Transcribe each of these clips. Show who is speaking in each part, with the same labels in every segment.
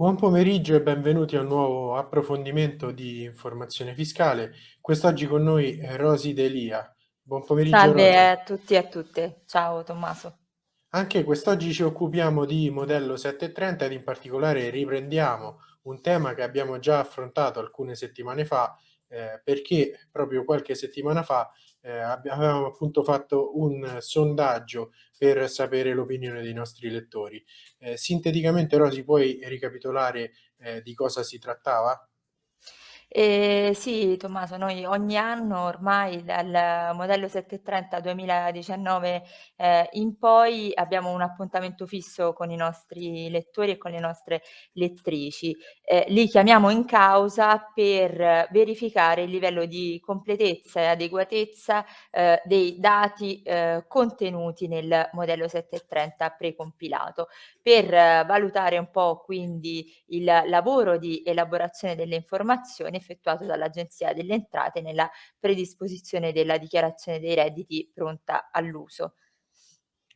Speaker 1: Buon pomeriggio e benvenuti a un nuovo approfondimento di informazione fiscale. Quest'oggi con noi è Rosy Delia. Buon pomeriggio
Speaker 2: Salve
Speaker 1: Rosy.
Speaker 2: a tutti e a tutte. Ciao Tommaso.
Speaker 1: Anche quest'oggi ci occupiamo di modello 730 ed in particolare riprendiamo un tema che abbiamo già affrontato alcune settimane fa eh, perché proprio qualche settimana fa eh, avevamo appunto fatto un sondaggio per sapere l'opinione dei nostri lettori. Eh, sinteticamente Rosy puoi ricapitolare eh, di cosa si trattava?
Speaker 2: Ehm, sì Tommaso, noi ogni anno ormai dal modello 730 2019, ehm, in poi abbiamo un appuntamento fisso con i nostri lettori e con le nostre lettrici. Ehm, li chiamiamo in causa per verificare il livello di completezza e adeguatezza, ehm, dei dati, ehm, contenuti nel modello 730 precompilato, per valutare un po' quindi il lavoro di elaborazione delle informazioni effettuato dall'Agenzia delle Entrate nella predisposizione della dichiarazione dei redditi pronta all'uso.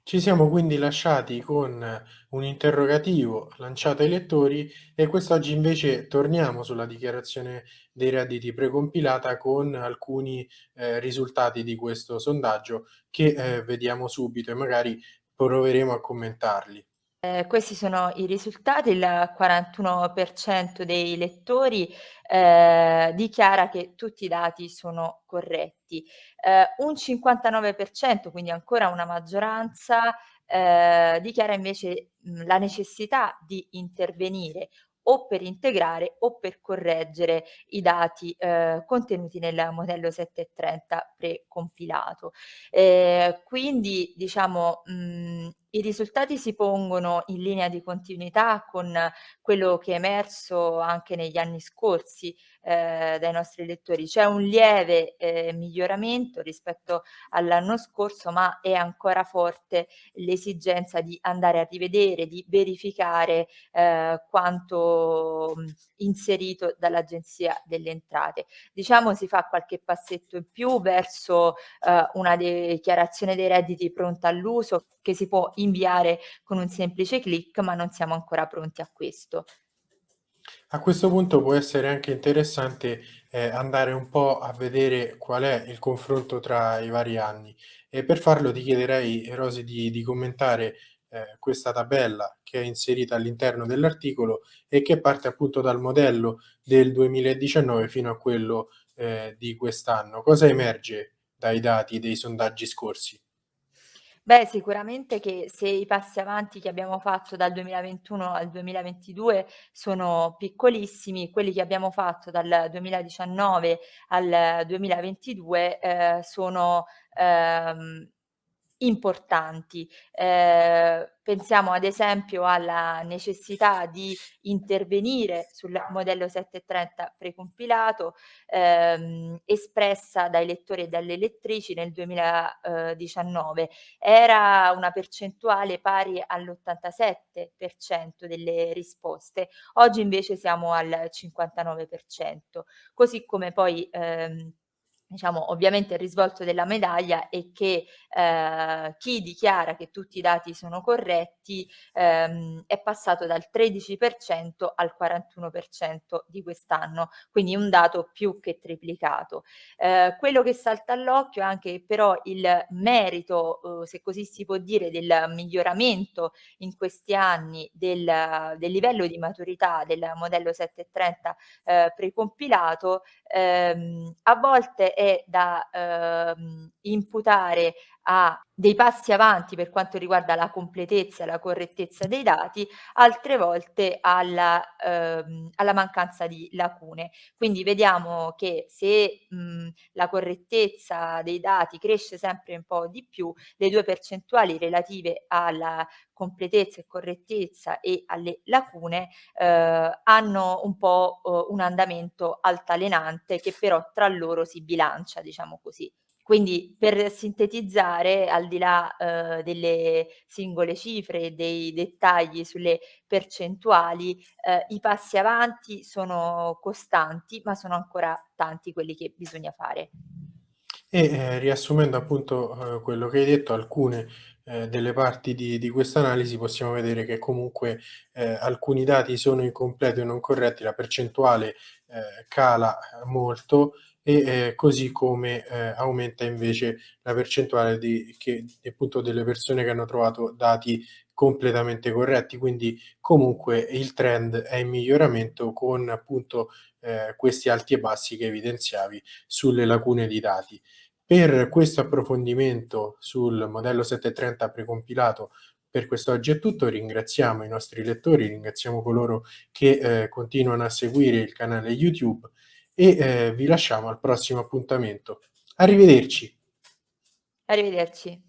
Speaker 1: Ci siamo quindi lasciati con un interrogativo lanciato ai lettori e quest'oggi invece torniamo sulla dichiarazione dei redditi precompilata con alcuni eh, risultati di questo sondaggio che eh, vediamo subito e magari proveremo a commentarli.
Speaker 2: Ehm, questi sono i risultati, il 41% dei lettori, ehm, dichiara che tutti i dati sono corretti. Ehm, un 59%, quindi ancora una maggioranza, ehm, dichiara invece, mhmm, la necessità di intervenire o per integrare o per correggere i dati, ehm, contenuti nel modello 730 precompilato. Ehm, quindi diciamo, mhmm, i risultati si pongono in linea di continuità con quello che è emerso anche negli anni scorsi, ehm, dai nostri lettori. C'è un lieve, ehm, miglioramento rispetto all'anno scorso, ma è ancora forte l'esigenza di andare a rivedere, di verificare, ehm, quanto, mhmm, inserito dall'Agenzia delle Entrate. Diciamo si fa qualche passetto in più verso, ehm, una dichiarazione dei redditi pronta all'uso che si può inviare con un semplice click, ma non siamo ancora pronti a questo.
Speaker 1: A questo punto può essere anche interessante eh, andare un po' a vedere qual è il confronto tra i vari anni e per farlo ti chiederei, Rosy, di, di commentare eh, questa tabella che è inserita all'interno dell'articolo e che parte appunto dal modello del 2019 fino a quello eh, di quest'anno. Cosa emerge dai dati dei sondaggi scorsi?
Speaker 2: Beh, sicuramente che se i passi avanti che abbiamo fatto dal 2021 al 2022 sono piccolissimi, quelli che abbiamo fatto dal 2019 al 2022, ehm, sono, ehm importanti. Ehm, pensiamo ad esempio alla necessità di intervenire sul modello 730 precompilato, ehm, espressa dai lettori e dalle lettrici nel 2019. Era una percentuale pari all'87% delle risposte, oggi invece siamo al 59%. Così come poi, ehm Diciamo, ovviamente il risvolto della medaglia è che, ehm, chi dichiara che tutti i dati sono corretti, ehm, è passato dal 13% al 41% di quest'anno, quindi un dato più che triplicato. Ehm, quello che salta all'occhio è anche però il merito, uhm, se così si può dire, del miglioramento in questi anni del del livello di maturità del modello 730, ehm, precompilato, ehm, a volte è da, ehm, imputare a dei passi avanti per quanto riguarda la completezza e la correttezza dei dati, altre volte alla, ehm, alla mancanza di lacune. Quindi vediamo che se, mhmm, la correttezza dei dati cresce sempre un po' di più, le 2 percentuali relative alla completezza e correttezza e alle lacune, ehm, hanno un po', uhm, un andamento altalenante che però tra loro si bilancia, diciamo così. Quindi per sintetizzare, al di là, uhm, delle singole cifre e dei dettagli sulle percentuali, ehm, i passi avanti sono costanti, ma sono ancora tanti quelli che bisogna fare.
Speaker 1: E, ehm, riassumendo appunto, uhm, quello che hai detto, alcune ehm, delle parti di di questa analisi possiamo vedere che comunque, ehm, alcuni dati sono incompleti o non corretti, la percentuale, ehm, cala, ehm, molto e, ehm, così come, ehm, aumenta invece la percentuale di che appunto delle persone che hanno trovato dati completamente corretti. Quindi comunque il trend è in miglioramento con appunto, ehm, questi alti e bassi che evidenziavi sulle lacune di dati. Per questo approfondimento sul modello 730 precompilato per quest'oggi è tutto, ringraziamo i nostri lettori, ringraziamo coloro che, ehm, continuano a seguire il canale YouTube e, ehm, vi lasciamo al prossimo appuntamento. Arrivederci.
Speaker 2: Arrivederci.